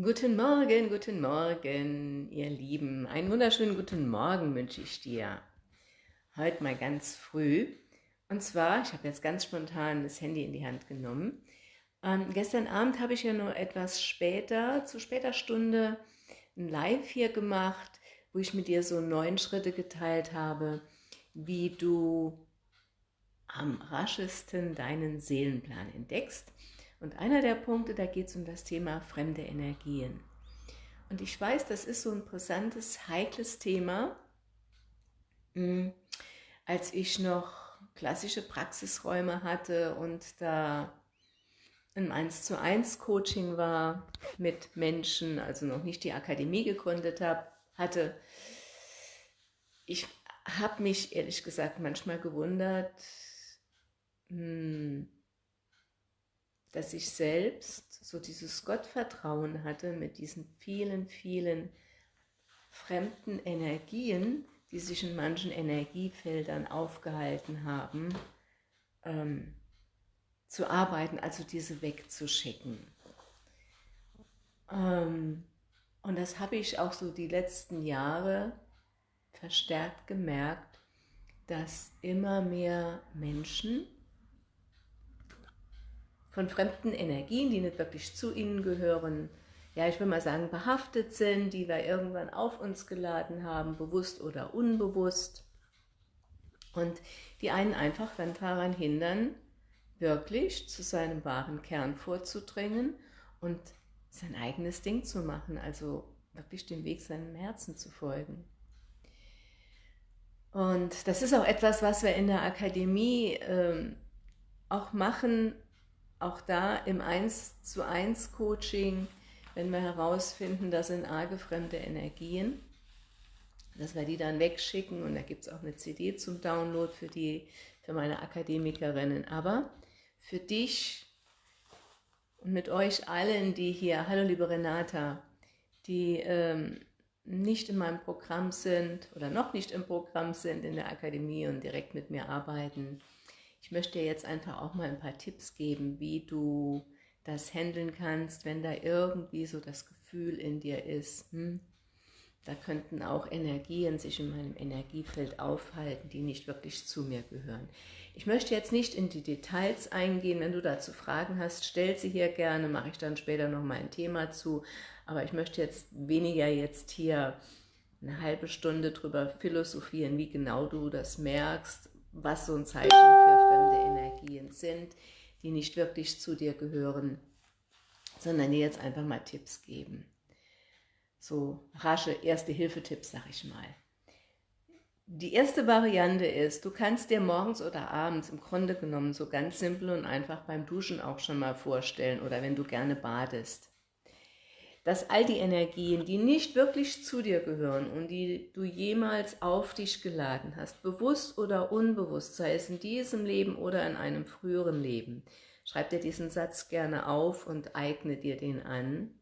Guten Morgen, guten Morgen, ihr Lieben. Einen wunderschönen guten Morgen wünsche ich dir. Heute mal ganz früh. Und zwar, ich habe jetzt ganz spontan das Handy in die Hand genommen. Ähm, gestern Abend habe ich ja nur etwas später, zu später Stunde, ein Live hier gemacht, wo ich mit dir so neun Schritte geteilt habe, wie du am raschesten deinen Seelenplan entdeckst. Und einer der Punkte, da geht es um das Thema fremde Energien. Und ich weiß, das ist so ein brisantes, heikles Thema. Hm, als ich noch klassische Praxisräume hatte und da ein 1 zu 1 Coaching war mit Menschen, also noch nicht die Akademie gegründet habe, hatte, ich habe mich ehrlich gesagt manchmal gewundert, hm, dass ich selbst so dieses Gottvertrauen hatte mit diesen vielen, vielen fremden Energien, die sich in manchen Energiefeldern aufgehalten haben, ähm, zu arbeiten, also diese wegzuschicken. Ähm, und das habe ich auch so die letzten Jahre verstärkt gemerkt, dass immer mehr Menschen von fremden Energien, die nicht wirklich zu ihnen gehören, ja, ich will mal sagen, behaftet sind, die wir irgendwann auf uns geladen haben, bewusst oder unbewusst. Und die einen einfach dann daran hindern, wirklich zu seinem wahren Kern vorzudringen und sein eigenes Ding zu machen, also wirklich dem Weg seinem Herzen zu folgen. Und das ist auch etwas, was wir in der Akademie ähm, auch machen, auch da im 1 zu 1 Coaching, wenn wir herausfinden, das sind arge fremde Energien, dass wir die dann wegschicken und da gibt es auch eine CD zum Download für, die, für meine Akademikerinnen. Aber für dich und mit euch allen, die hier, hallo liebe Renata, die ähm, nicht in meinem Programm sind oder noch nicht im Programm sind in der Akademie und direkt mit mir arbeiten, ich möchte dir jetzt einfach auch mal ein paar Tipps geben, wie du das handeln kannst, wenn da irgendwie so das Gefühl in dir ist, hm, da könnten auch Energien sich in meinem Energiefeld aufhalten, die nicht wirklich zu mir gehören. Ich möchte jetzt nicht in die Details eingehen, wenn du dazu Fragen hast, stell sie hier gerne, mache ich dann später nochmal ein Thema zu, aber ich möchte jetzt weniger jetzt hier eine halbe Stunde drüber philosophieren, wie genau du das merkst, was so ein Zeichen fremde Energien sind, die nicht wirklich zu dir gehören, sondern dir jetzt einfach mal Tipps geben. So rasche Erste-Hilfe-Tipps, sag ich mal. Die erste Variante ist, du kannst dir morgens oder abends im Grunde genommen so ganz simpel und einfach beim Duschen auch schon mal vorstellen oder wenn du gerne badest dass all die Energien, die nicht wirklich zu dir gehören und die du jemals auf dich geladen hast, bewusst oder unbewusst, sei es in diesem Leben oder in einem früheren Leben, schreib dir diesen Satz gerne auf und eigne dir den an,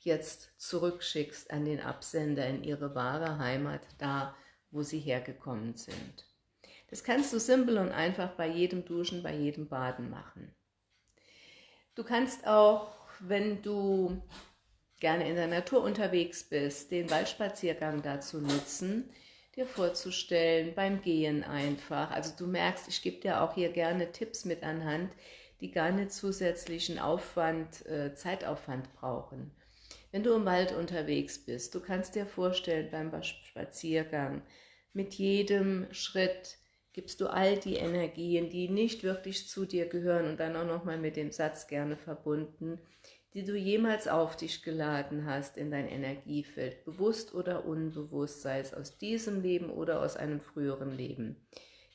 jetzt zurückschickst an den Absender in ihre wahre Heimat, da wo sie hergekommen sind. Das kannst du simpel und einfach bei jedem Duschen, bei jedem Baden machen. Du kannst auch, wenn du gerne in der Natur unterwegs bist, den Waldspaziergang dazu nutzen, dir vorzustellen, beim Gehen einfach. Also du merkst, ich gebe dir auch hier gerne Tipps mit anhand, die gar nicht zusätzlichen Aufwand, äh, Zeitaufwand brauchen. Wenn du im Wald unterwegs bist, du kannst dir vorstellen beim Spaziergang, mit jedem Schritt gibst du all die Energien, die nicht wirklich zu dir gehören und dann auch nochmal mit dem Satz gerne verbunden, die du jemals auf dich geladen hast in dein Energiefeld, bewusst oder unbewusst, sei es aus diesem Leben oder aus einem früheren Leben,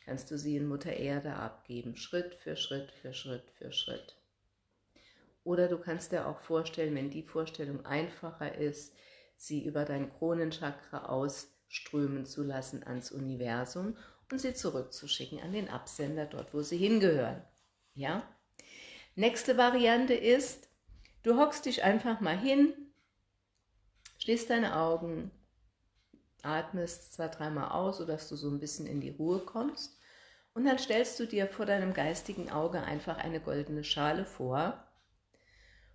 kannst du sie in Mutter Erde abgeben, Schritt für Schritt für Schritt für Schritt. Oder du kannst dir auch vorstellen, wenn die Vorstellung einfacher ist, sie über dein Kronenchakra ausströmen zu lassen ans Universum und sie zurückzuschicken an den Absender, dort wo sie hingehören. Ja? Nächste Variante ist, Du hockst dich einfach mal hin, schließt deine Augen, atmest zwei, dreimal aus, sodass du so ein bisschen in die Ruhe kommst. Und dann stellst du dir vor deinem geistigen Auge einfach eine goldene Schale vor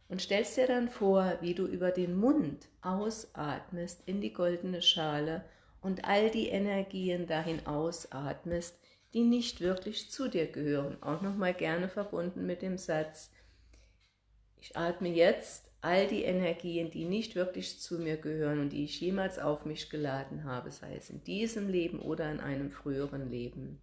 und stellst dir dann vor, wie du über den Mund ausatmest in die goldene Schale und all die Energien dahin ausatmest, die nicht wirklich zu dir gehören. Auch nochmal gerne verbunden mit dem Satz, ich atme jetzt all die Energien, die nicht wirklich zu mir gehören und die ich jemals auf mich geladen habe, sei es in diesem Leben oder in einem früheren Leben,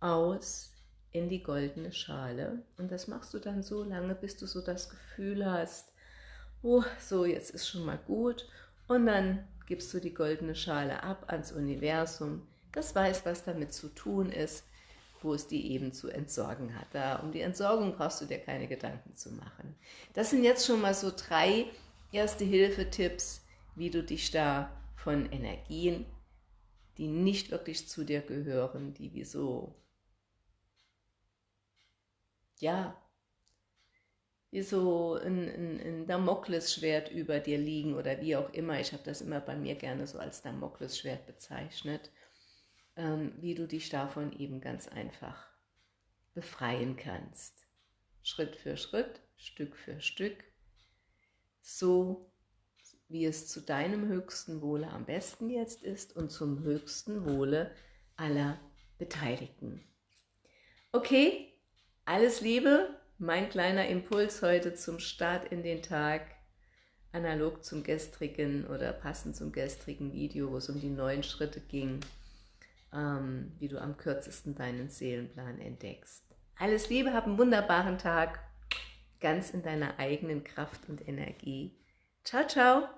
aus in die goldene Schale. Und das machst du dann so lange, bis du so das Gefühl hast, oh, so jetzt ist schon mal gut. Und dann gibst du die goldene Schale ab ans Universum, das weiß, was damit zu tun ist, wo es die eben zu entsorgen hat. Da, um die Entsorgung brauchst du dir keine Gedanken zu machen. Das sind jetzt schon mal so drei Erste-Hilfe-Tipps, wie du dich da von Energien, die nicht wirklich zu dir gehören, die wie so, ja, wie so ein, ein, ein Damoklesschwert über dir liegen oder wie auch immer. Ich habe das immer bei mir gerne so als Damoklesschwert bezeichnet ähm, wie du dich davon eben ganz einfach befreien kannst. Schritt für Schritt, Stück für Stück, so wie es zu deinem höchsten Wohle am besten jetzt ist und zum höchsten Wohle aller Beteiligten. Okay, alles Liebe, mein kleiner Impuls heute zum Start in den Tag, analog zum gestrigen oder passend zum gestrigen Video, wo es um die neuen Schritte ging ähm, wie du am kürzesten deinen Seelenplan entdeckst. Alles Liebe, hab einen wunderbaren Tag, ganz in deiner eigenen Kraft und Energie. Ciao, ciao!